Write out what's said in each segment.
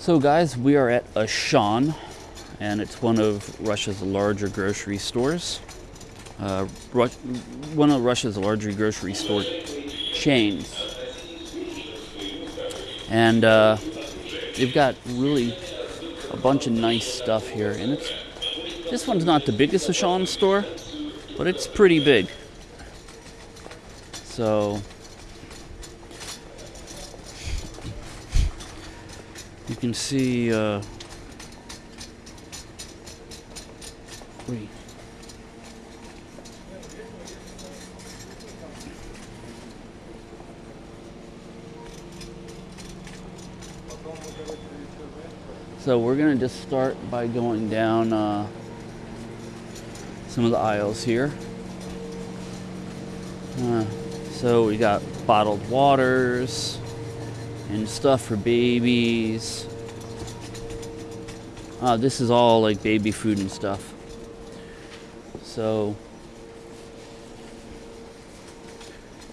So, guys, we are at Auchan, and it's one of Russia's larger grocery stores. Uh, one of Russia's larger grocery store chains. And uh, they've got really a bunch of nice stuff here. And it's this one's not the biggest Auchan store, but it's pretty big. So can see. Uh, wait. So we're gonna just start by going down uh, some of the aisles here. Uh, so we got bottled waters and stuff for babies. Uh, this is all like baby food and stuff. So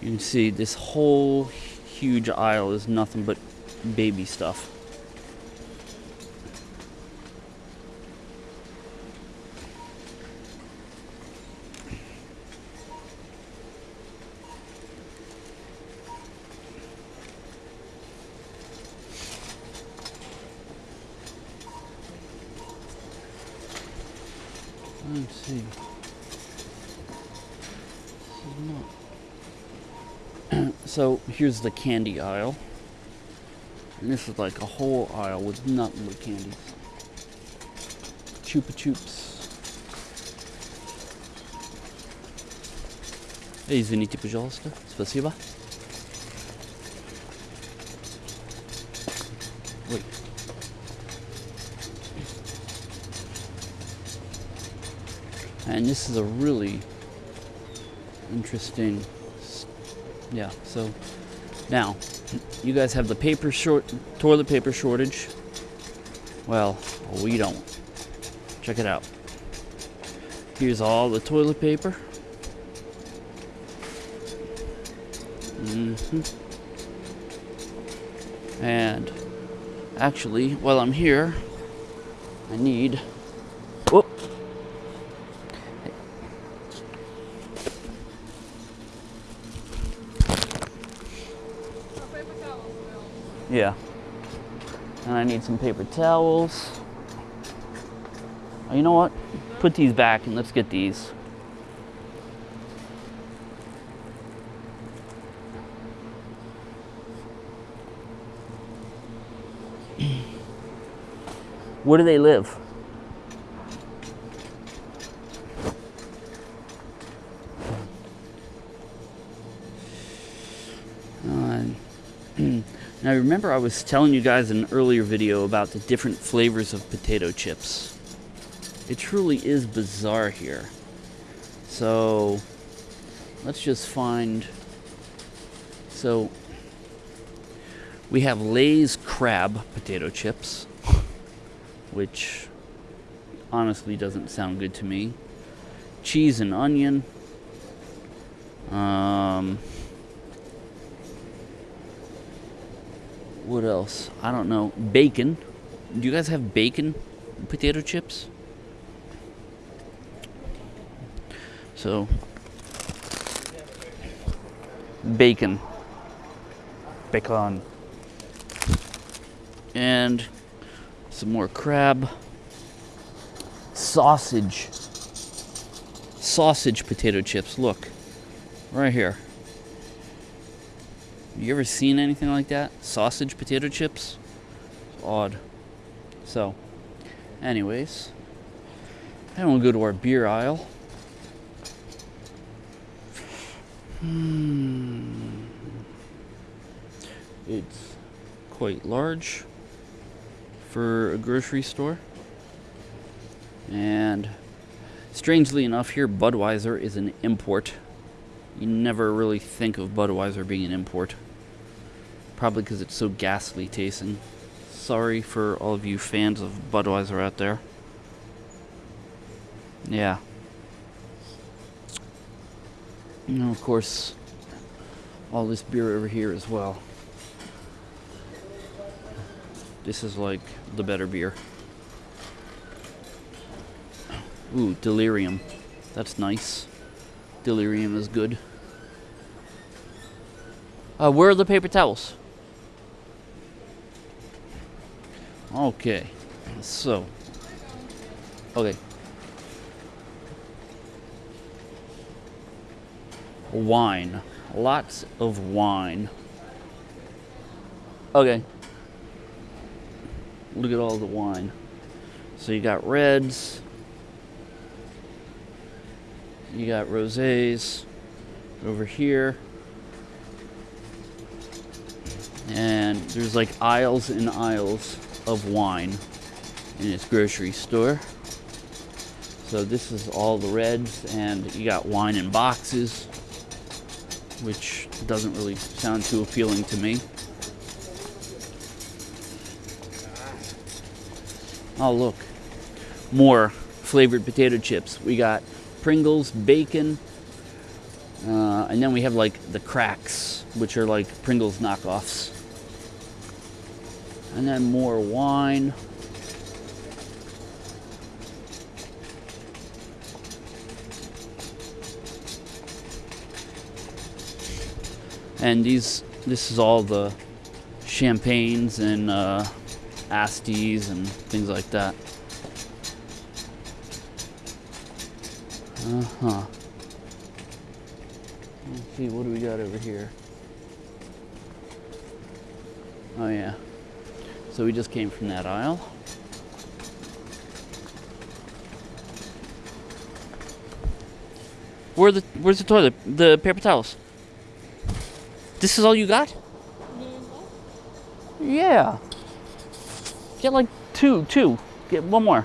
you can see this whole huge aisle is nothing but baby stuff. Let's see. so here's the candy aisle. And this is like a whole aisle with nothing but candies. Chupa Chups. Эй, извините, пожалуйста. Спасибо. This is a really interesting, yeah. So now, you guys have the paper short, toilet paper shortage. Well, we don't. Check it out. Here's all the toilet paper. hmm And actually, while I'm here, I need. Yeah. And I need some paper towels. Oh, you know what? Put these back and let's get these. Where do they live? Uh, now remember I was telling you guys in an earlier video about the different flavors of potato chips. It truly is bizarre here. So let's just find so we have Lay's crab potato chips, which honestly doesn't sound good to me. Cheese and onion. Um, what else? I don't know. Bacon. Do you guys have bacon potato chips? So, bacon. Bacon. And some more crab. Sausage. Sausage potato chips. Look. Right here. You ever seen anything like that? Sausage potato chips? It's odd. So, anyways, then we'll go to our beer aisle. Hmm. It's quite large for a grocery store. And strangely enough, here Budweiser is an import. You never really think of Budweiser being an import. Probably because it's so ghastly tasting. Sorry for all of you fans of Budweiser out there. Yeah. Know, of course, all this beer over here as well. This is like the better beer. Ooh, delirium. That's nice. Delirium is good. Uh, where are the paper towels? Okay. So. Okay. Wine. Lots of wine. Okay. Look at all the wine. So you got reds. You got rosés over here. And there's like aisles and aisles of wine in its grocery store. So this is all the reds and you got wine in boxes, which doesn't really sound too appealing to me. Oh look, more flavored potato chips. We got Pringles, bacon, uh, and then we have like the cracks, which are like Pringles knockoffs. And then more wine. And these, this is all the champagnes and uh, Asties and things like that. Uh-huh. Let's see, what do we got over here? Oh yeah. So we just came from that aisle. Where the where's the toilet? The paper towels. This is all you got? Yeah. Get like two, two. Get one more.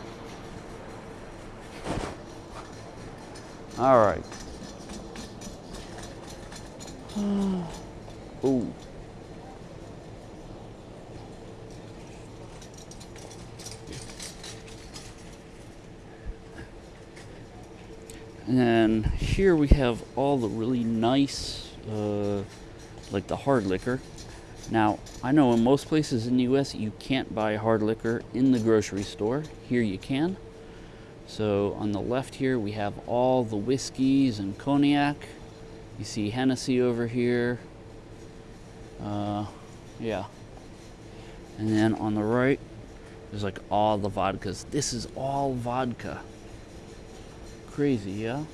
All right. Ooh. And here we have all the really nice, uh, like the hard liquor. Now, I know in most places in the US you can't buy hard liquor in the grocery store. Here you can. So on the left here we have all the whiskeys and cognac. You see Hennessy over here. Uh, yeah. And then on the right, there's like all the vodkas. This is all vodka. Crazy, yeah?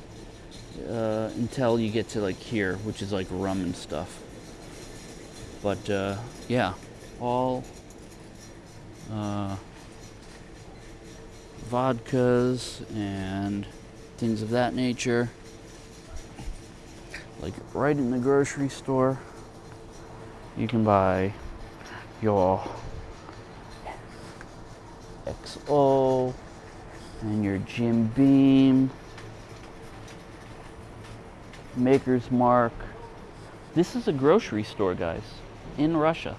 Uh, until you get to like here, which is like rum and stuff. But uh, yeah, all uh, vodkas and things of that nature. Like right in the grocery store, you can buy your XO and your Jim Beam, Maker's Mark. This is a grocery store, guys, in Russia.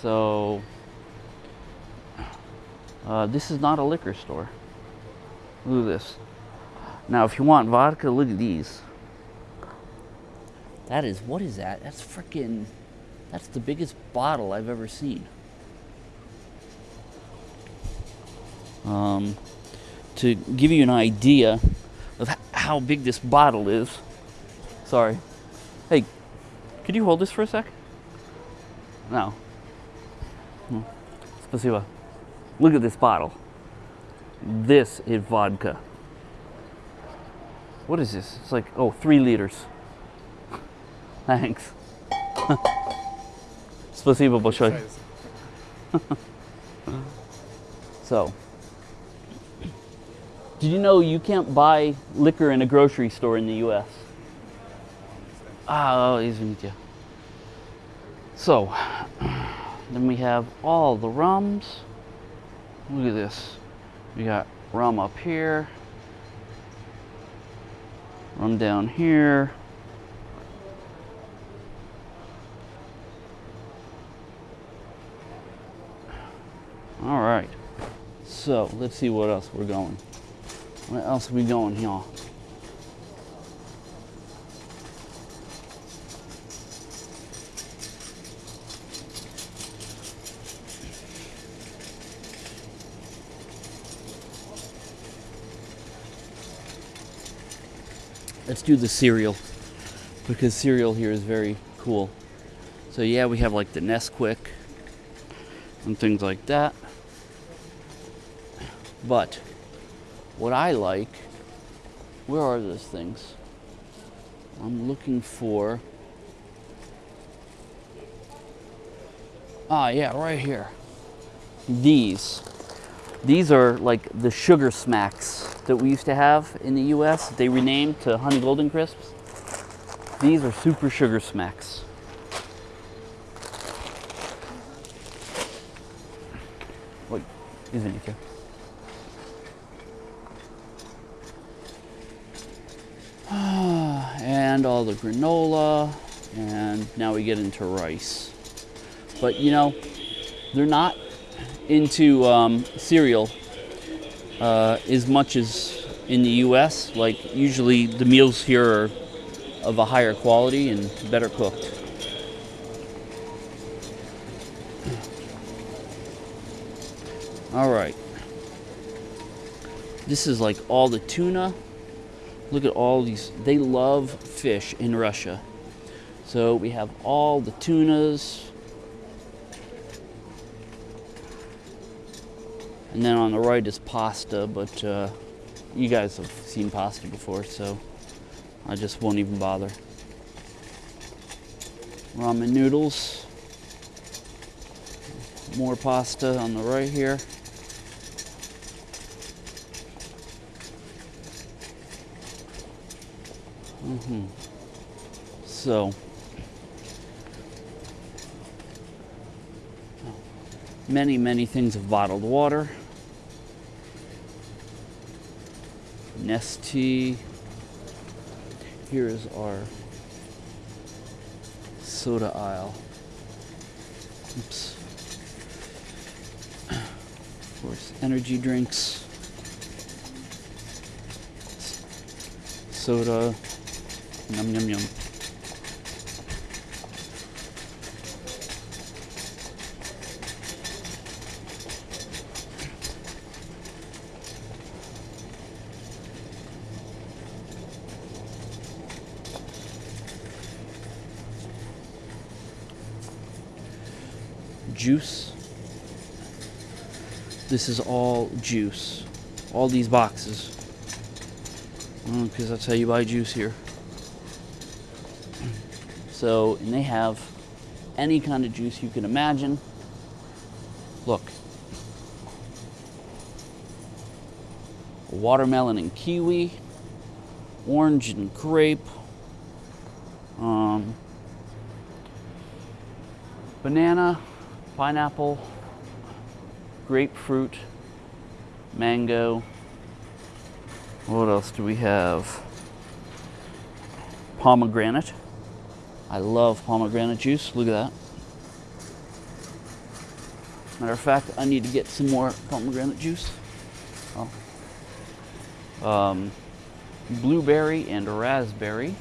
So, uh, this is not a liquor store. Look at this. Now, if you want vodka, look at these. That is, what is that? That's freaking, that's the biggest bottle I've ever seen. Um, to give you an idea how big this bottle is. Sorry. Hey, could you hold this for a sec? No. Hmm. Спасибо. Look at this bottle. This is vodka. What is this? It's like, oh, three liters. Thanks. Спасибо большое. so, did you know you can't buy liquor in a grocery store in the U.S.? Ah, oh, извините. So, then we have all the rums. Look at this. We got rum up here, rum down here. All right. So let's see what else we're going. Where else are we going here? Let's do the cereal because cereal here is very cool. So yeah, we have like the Nesquik and things like that. But what I like, where are those things? I'm looking for. Ah, yeah, right here. These. These are like the sugar smacks that we used to have in the US. They renamed to Honey Golden Crisps. These are super sugar smacks. Wait, isn't it here? And all the granola, and now we get into rice. But you know, they're not into um, cereal uh, as much as in the U.S. Like usually the meals here are of a higher quality and better cooked. All right. This is like all the tuna. Look at all these. They love fish in Russia. So we have all the tunas. And then on the right is pasta, but uh, you guys have seen pasta before, so I just won't even bother. Ramen noodles. More pasta on the right here. Mm-hmm. So, many, many things of bottled water. Nestea. Here is our soda aisle. Oops. Of course, energy drinks, soda, Yum, yum, yum. Juice. This is all juice. All these boxes. Mm, because that's how you buy juice here. So, and they have any kind of juice you can imagine. Look. Watermelon and kiwi, orange and grape, um, banana, pineapple, grapefruit, mango. What else do we have? Pomegranate. I love pomegranate juice. Look at that. Matter of fact, I need to get some more pomegranate juice. Oh. Um, blueberry and raspberry.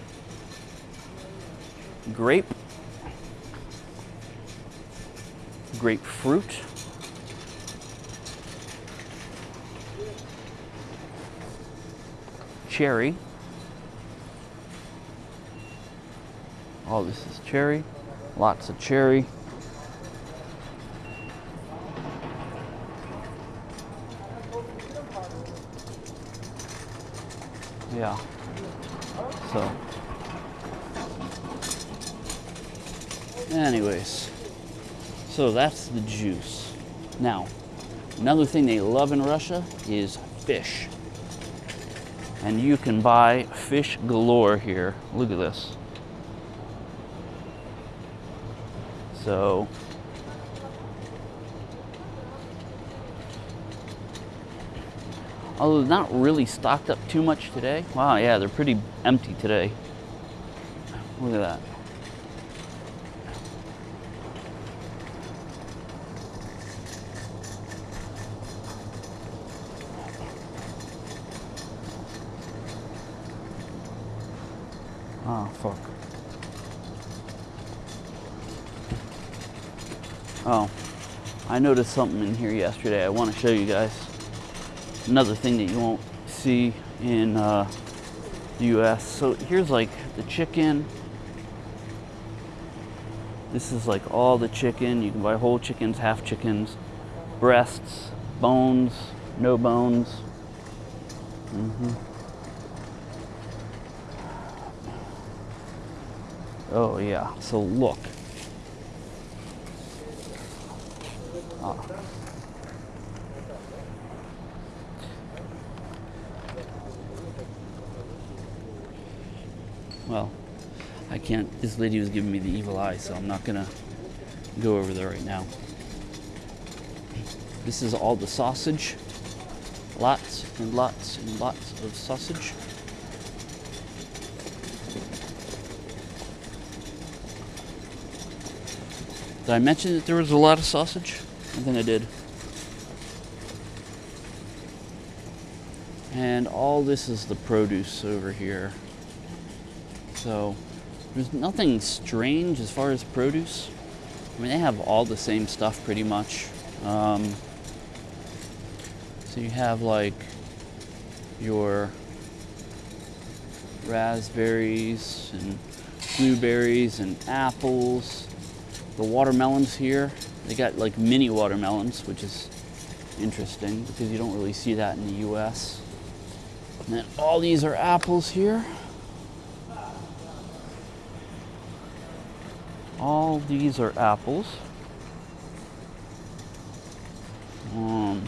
Grape. Grapefruit. Cherry. Oh, this is cherry. Lots of cherry. Yeah. So. Anyways. So that's the juice. Now, another thing they love in Russia is fish. And you can buy fish galore here. Look at this. So although not really stocked up too much today. Wow, yeah, they're pretty empty today. Look at that. Oh, fuck. Oh, I noticed something in here yesterday I want to show you guys. Another thing that you won't see in uh, the U.S. So here's like the chicken. This is like all the chicken. You can buy whole chickens, half chickens, breasts, bones, no bones. Mm-hmm. Oh yeah. So look. Well, I can't. This lady was giving me the evil eye, so I'm not gonna go over there right now. This is all the sausage. Lots and lots and lots of sausage. Did I mention that there was a lot of sausage? I think I did. And all this is the produce over here. So there's nothing strange as far as produce. I mean, they have all the same stuff pretty much. Um, so you have like your raspberries and blueberries and apples. The watermelons here, they got like mini watermelons, which is interesting because you don't really see that in the US. And then all these are apples here. All these are apples. Um,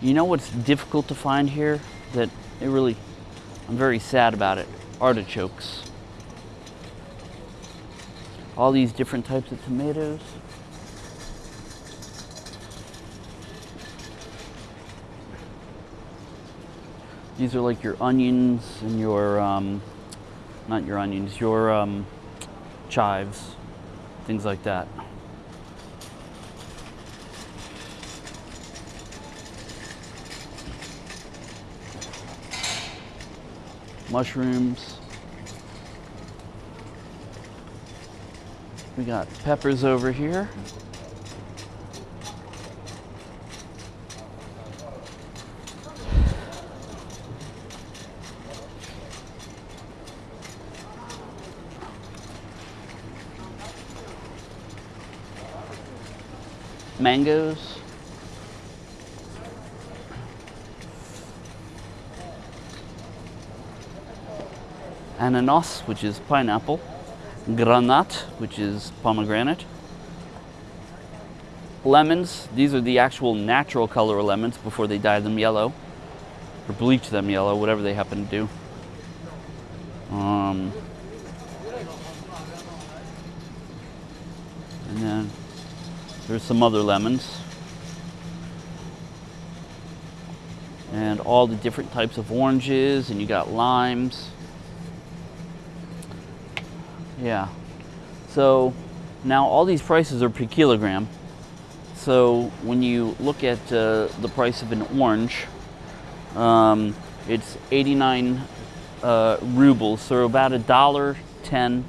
you know what's difficult to find here? That it really, I'm very sad about it. Artichokes. All these different types of tomatoes. These are like your onions and your um, not your onions, your um, chives, things like that. Mushrooms. We got peppers over here. Mangoes. Ananas, which is pineapple. Granat, which is pomegranate. Lemons, these are the actual natural color lemons before they dye them yellow. Or bleach them yellow, whatever they happen to do. Um, and then there's some other lemons. And all the different types of oranges, and you got limes. Yeah. So now all these prices are per kilogram. So when you look at uh, the price of an orange, um, it's 89 uh, rubles, so about a dollar ten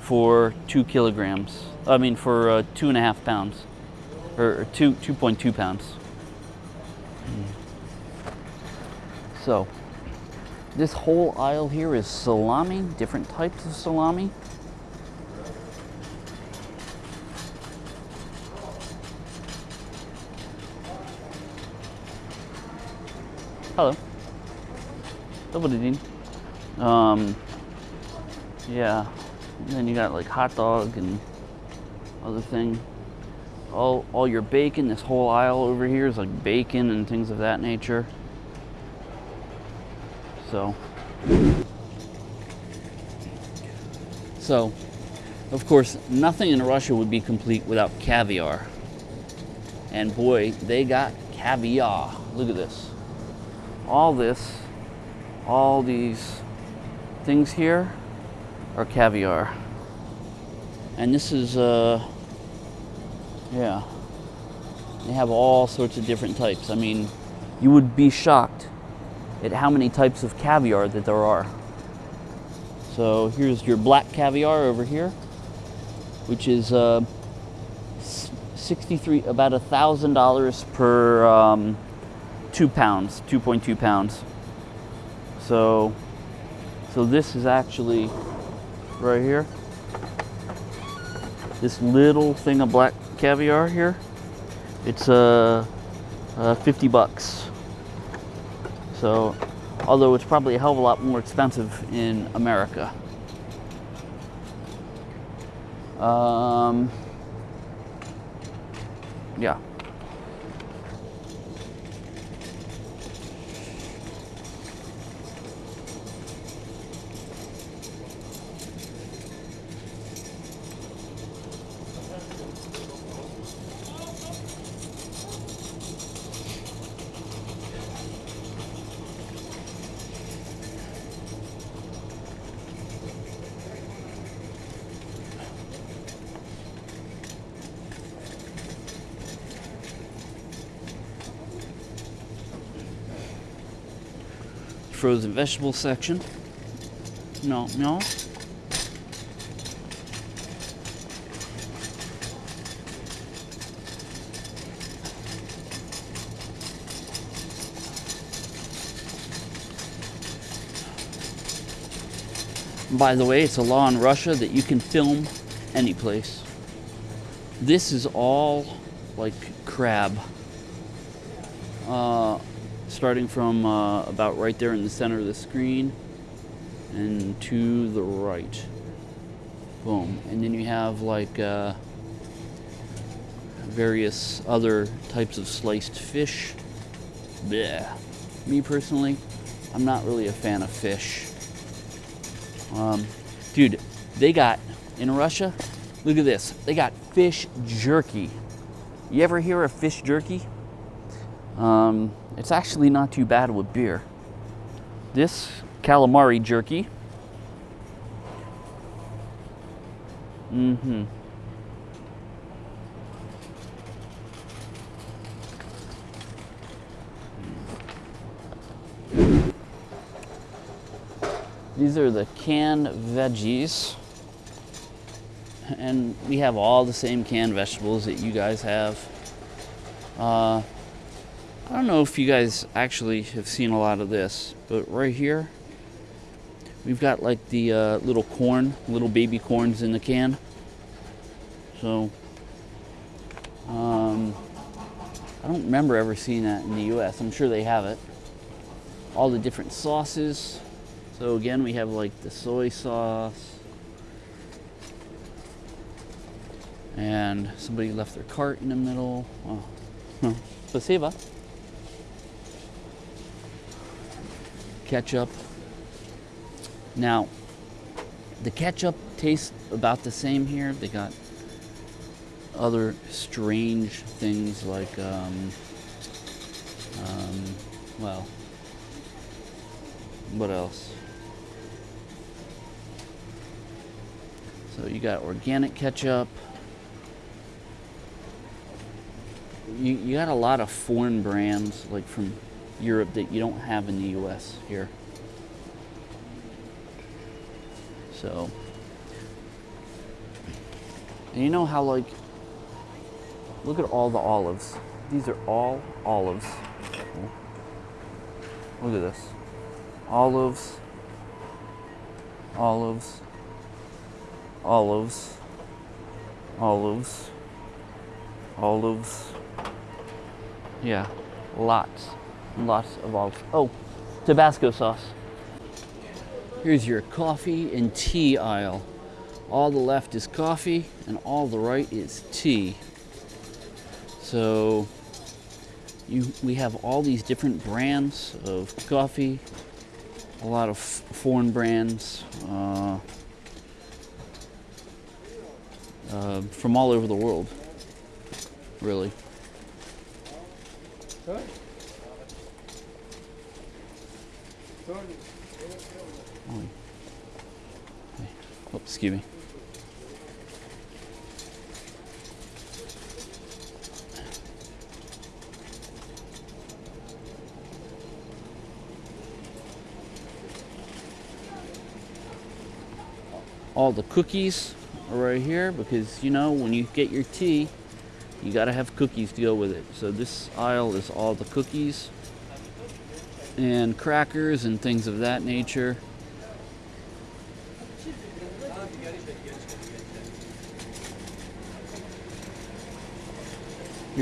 for two kilograms. I mean, for uh, two and a half pounds, or 2, 2.2 pounds. So this whole aisle here is salami, different types of salami. Hello. Double Um, yeah. And then you got like hot dog and other thing. All, all your bacon, this whole aisle over here is like bacon and things of that nature. So, so, of course, nothing in Russia would be complete without caviar. And boy, they got caviar. Look at this. All this, all these things here are caviar. And this is, uh, yeah, they have all sorts of different types. I mean, you would be shocked at how many types of caviar that there are. So here's your black caviar over here, which is uh, 63, about a thousand dollars per um, two pounds, 2.2 pounds. So, so this is actually right here. This little thing of black caviar here. It's uh, uh 50 bucks. So, although it's probably a hell of a lot more expensive in America. Um, yeah. Frozen vegetable section. No, no. By the way, it's a law in Russia that you can film any place. This is all like crab. Uh, starting from uh, about right there in the center of the screen and to the right. Boom. And then you have like uh, various other types of sliced fish. Blech. Me personally, I'm not really a fan of fish. Um, dude, they got, in Russia, look at this. They got fish jerky. You ever hear of fish jerky? Um, it's actually not too bad with beer. This calamari jerky. Mm-hmm. These are the canned veggies. And we have all the same canned vegetables that you guys have. Uh, I don't know if you guys actually have seen a lot of this, but right here, we've got like the uh, little corn, little baby corns in the can. So, um, I don't remember ever seeing that in the U.S. I'm sure they have it. All the different sauces. So again, we have like the soy sauce. And somebody left their cart in the middle. Oh. Спасибо. Ketchup. Now, the ketchup tastes about the same here. They got other strange things like, um, um, well, what else? So you got organic ketchup. You, you got a lot of foreign brands, like from Europe that you don't have in the US here. So, and you know how like, look at all the olives. These are all olives. Look at this. Olives, olives, olives, olives, olives. Yeah, lots lots of olives. Oh, Tabasco sauce. Here's your coffee and tea aisle. All the left is coffee and all the right is tea. So you, we have all these different brands of coffee, a lot of foreign brands uh, uh, from all over the world, really. Oh, excuse me. all the cookies are right here because you know when you get your tea you got to have cookies to go with it so this aisle is all the cookies and crackers and things of that nature.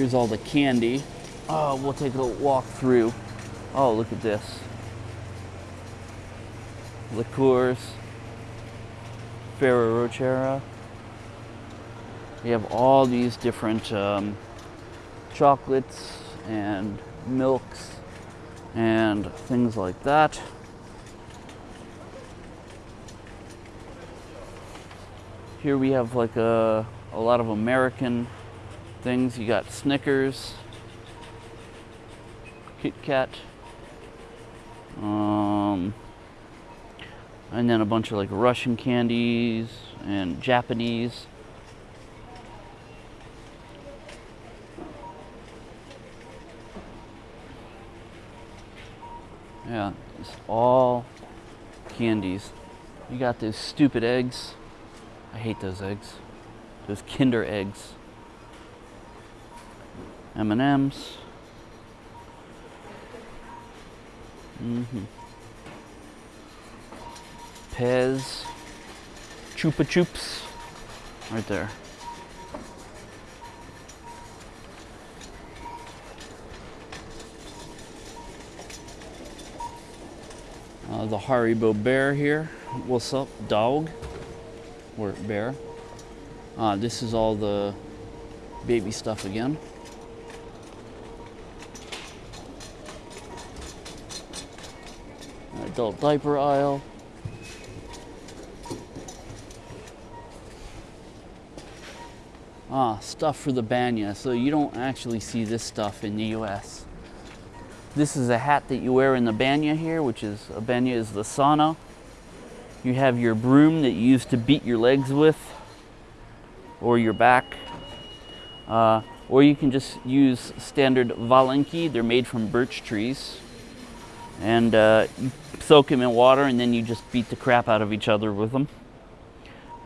Here's all the candy. Oh, we'll take a walk through. Oh, look at this. Liqueurs. Ferrero Rocher. We have all these different um, chocolates and milks and things like that. Here we have like a, a lot of American things. You got Snickers, Kit Kat, um, and then a bunch of like Russian candies and Japanese. Yeah, it's all candies. You got those stupid eggs. I hate those eggs. Those Kinder eggs. M&Ms. Mm-hmm. Pez. Chupa Chups. Right there. Uh, the Haribo bear here. What's up, dog? Or bear. Uh, this is all the baby stuff again. Adult diaper aisle. Ah, stuff for the banya. So you don't actually see this stuff in the US. This is a hat that you wear in the banya here, which is a banya is the sauna. You have your broom that you use to beat your legs with or your back. Uh, or you can just use standard valenki. They're made from birch trees. And uh, soak them in water and then you just beat the crap out of each other with them.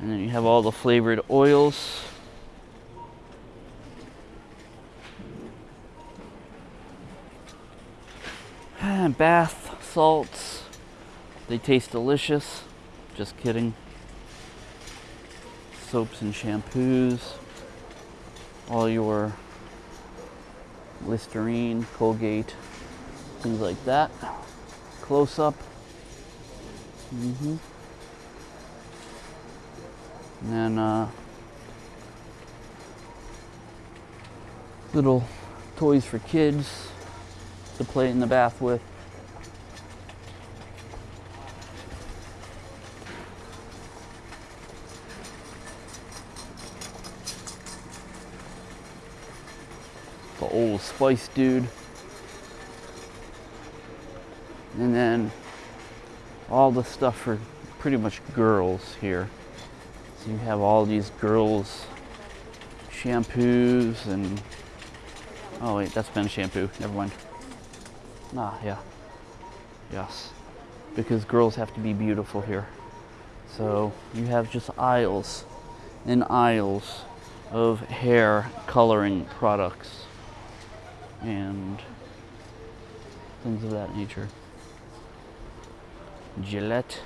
And then you have all the flavored oils. And bath salts. They taste delicious. Just kidding. Soaps and shampoos. All your Listerine, Colgate, things like that. Close up. Mm-hmm. And then uh, little toys for kids to play in the bath with. The old Spice Dude. And then all the stuff for pretty much girls here. So you have all these girls shampoos and oh wait, that's been shampoo. Never mind. Ah, yeah. Yes. Because girls have to be beautiful here. So you have just aisles and aisles of hair coloring products and things of that nature. Gillette,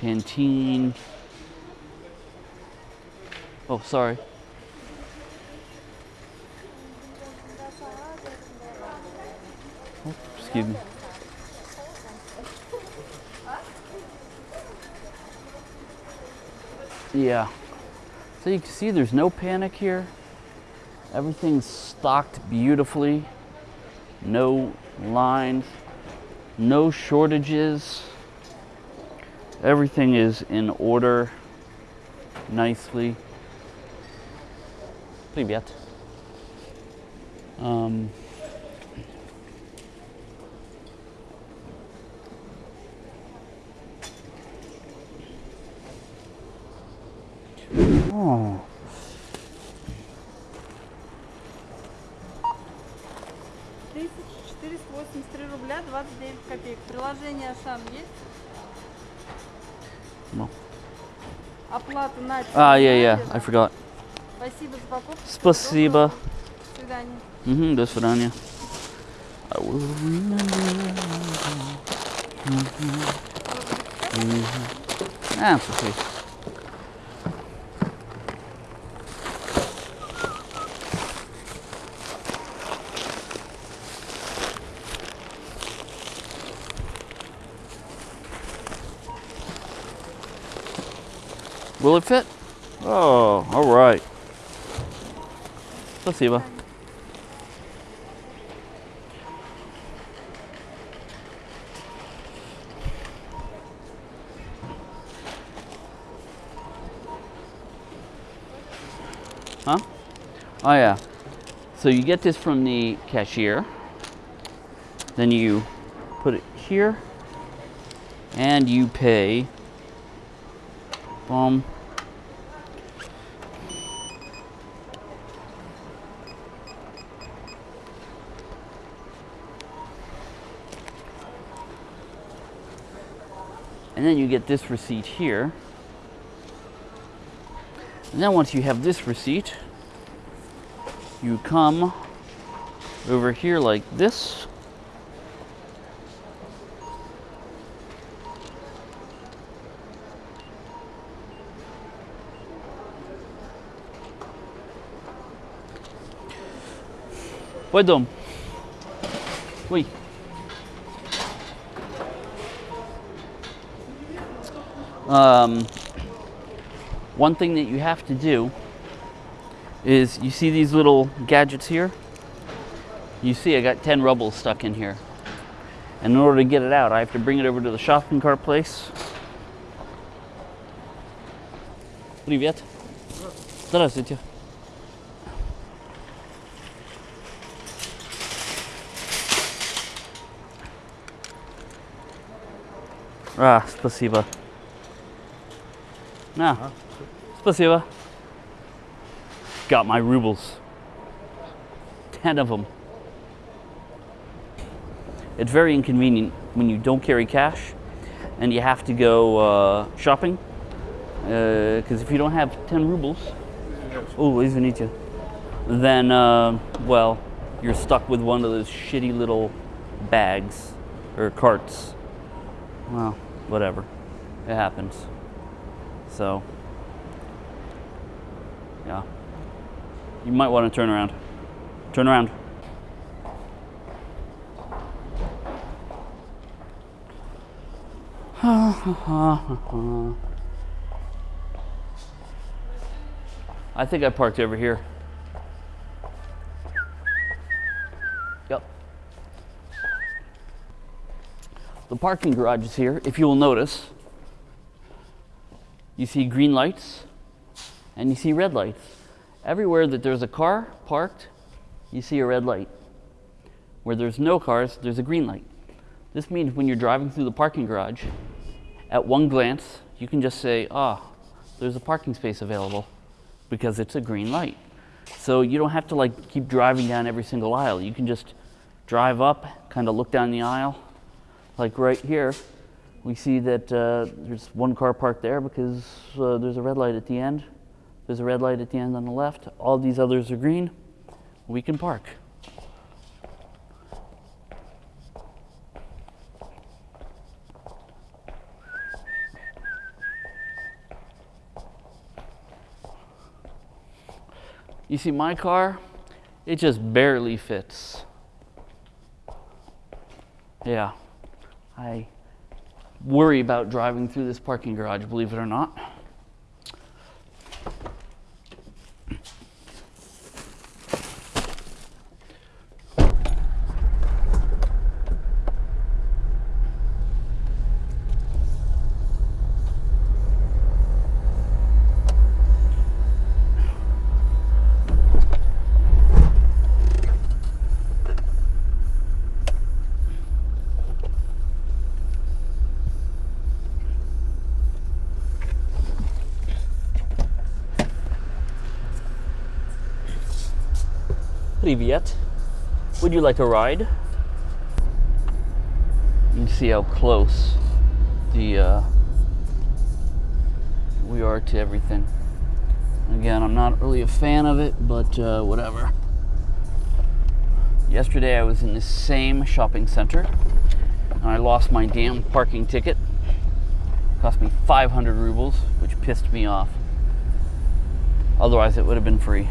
Pantene. Oh, sorry. Oh, excuse me. Yeah. So you can see there's no panic here. Everything's stocked beautifully No lines, no shortages. Everything is in order nicely. Привет. Um, копеек. Приложение Ашан есть? No. Оплата на Ah, yeah, yeah. терминале. I forgot. Спасибо за покупку. Спасибо. До свидания. Mhm, do свидания. I will remember. Mhm. Ah, it's okay. Will it fit? Oh, all right. Let's see, Eva. Huh? Oh yeah. So you get this from the cashier. Then you put it here and you pay. Boom. And then you get this receipt here. And then once you have this receipt, you come over here like this. Wait, dom. Oui. Um, one thing that you have to do is you see these little gadgets here? You see I got 10 rubles stuck in here. And in order to get it out, I have to bring it over to the shopping cart place. Привет. Здравствуйте. А, спасибо. На. Спасибо. Got my rubles. Ten of them. It's very inconvenient when you don't carry cash and you have to go uh, shopping. Because if you don't have 10 rubles, oh, извините, then, uh, well, you're stuck with one of those shitty little bags or carts. Well, whatever. It happens. So, yeah. You might want to turn around. Turn around. I think I parked over here. Yep. The parking garage is here. If you will notice, you see green lights and you see red lights. Everywhere that there's a car parked, you see a red light. Where there's no cars, there's a green light. This means when you're driving through the parking garage, at one glance, you can just say, ah, there's a parking space available because it's a green light. So you don't have to like keep driving down every single aisle. You can just drive up, kind of look down the aisle, like right here, we see that uh, there's one car parked there because uh, there's a red light at the end. There's a red light at the end on the left. All these others are green. We can park. You see my car? It just barely fits. Yeah. I worry about driving through this parking garage, believe it or not. leave yet. Would you like a ride? You can see how close the uh, we are to everything. Again, I'm not really a fan of it, but uh, whatever. Yesterday I was in the same shopping center and I lost my damn parking ticket. It cost me 500 rubles, which pissed me off. Otherwise it would have been free.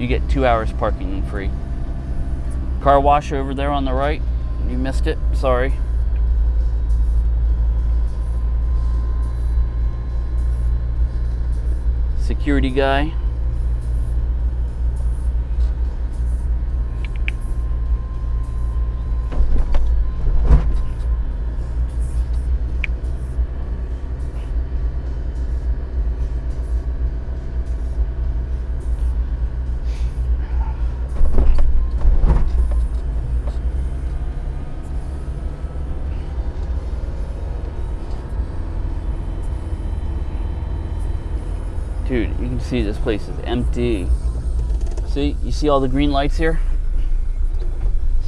You get two hours parking free. Car wash over there on the right. You missed it. Sorry. Security guy. Dude, you can see this place is empty. See, you see all the green lights here?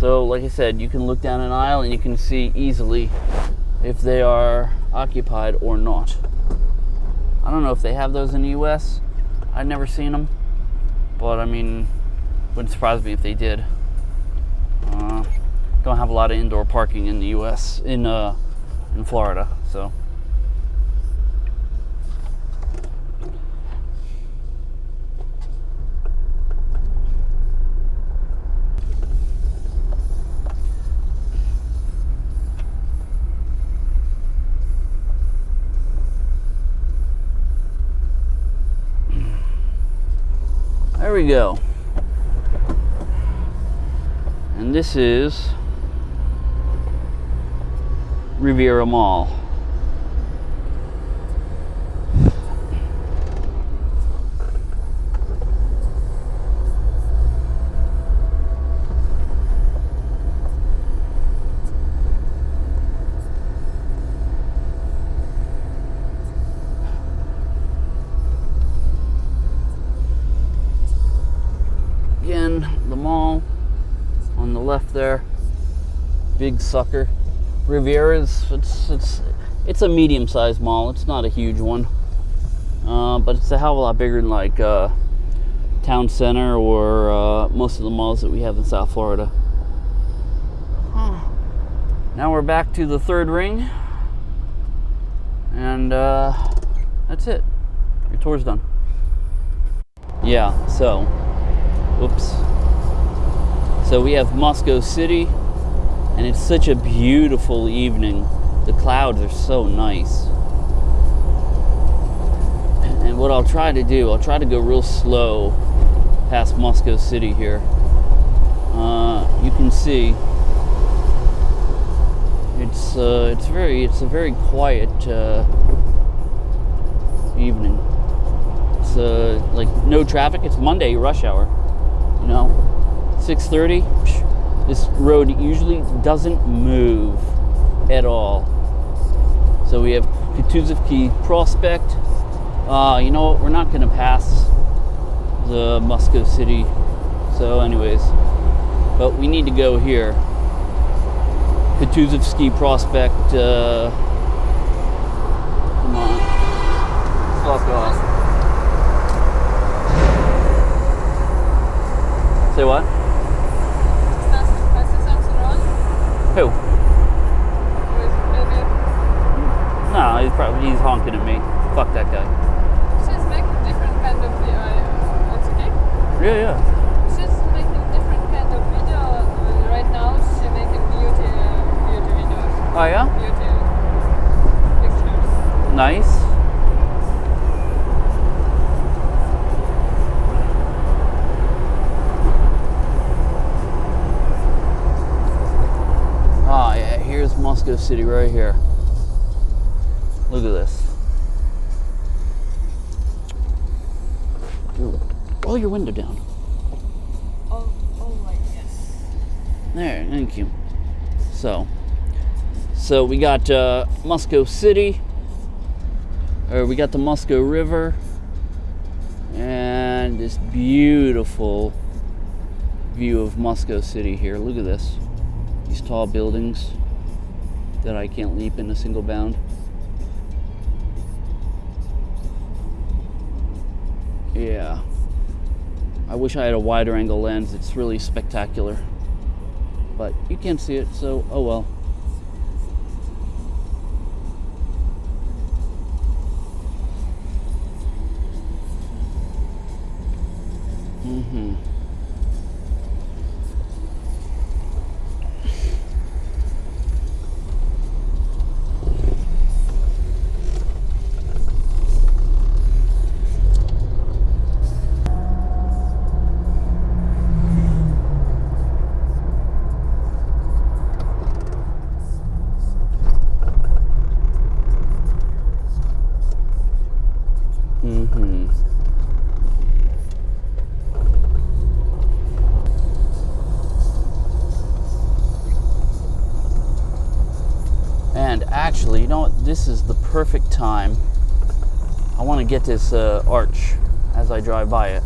So, like I said, you can look down an aisle and you can see easily if they are occupied or not. I don't know if they have those in the US. I've never seen them. But I mean, wouldn't surprise me if they did. Uh, don't have a lot of indoor parking in the US, in, uh, in Florida, so. We go. And this is Riviera Mall. Again, the mall on the left there. Big sucker. Riviera's it's it's it's a medium-sized mall. It's not a huge one, uh, but it's a hell of a lot bigger than like uh, Town Center or uh, most of the malls that we have in South Florida. Now we're back to the third ring, and uh, that's it. Your tour's done. Yeah. So. Oops. So we have Moscow City, and it's such a beautiful evening. The clouds are so nice. And what I'll try to do, I'll try to go real slow past Moscow City here. Uh, you can see it's uh, it's very it's a very quiet uh, evening. It's uh, like no traffic. It's Monday rush hour you know 6.30 this road usually doesn't move at all. So we have Kutuzovsky Prospect. Uh, you know what? We're not going to pass the Moscow City. So anyways but we need to go here. Kutuzovsky Prospect uh, come on. Fuck off. Say what? Who? No, he's probably he's honking at me. Fuck that guy. She's making different kind of video. It's okay. Yeah, yeah. She's making different kind of video. Right now, she's making beauty uh, beauty videos. Oh yeah. Beauty pictures. Nice. Ah, yeah. Here's Moscow City right here. Look at this. Dude, roll your window down. Oh, oh yes. There, thank you. So, so we got uh, Moscow City, or we got the Moscow River, and this beautiful view of Moscow City here. Look at this. These tall buildings that I can't leap in a single bound. Yeah. I wish I had a wider angle lens. It's really spectacular. But you can't see it, so oh well. Mm-hmm. Mm-hmm. And actually, you know what? This is the perfect time. I want to get this uh, arch as I drive by it.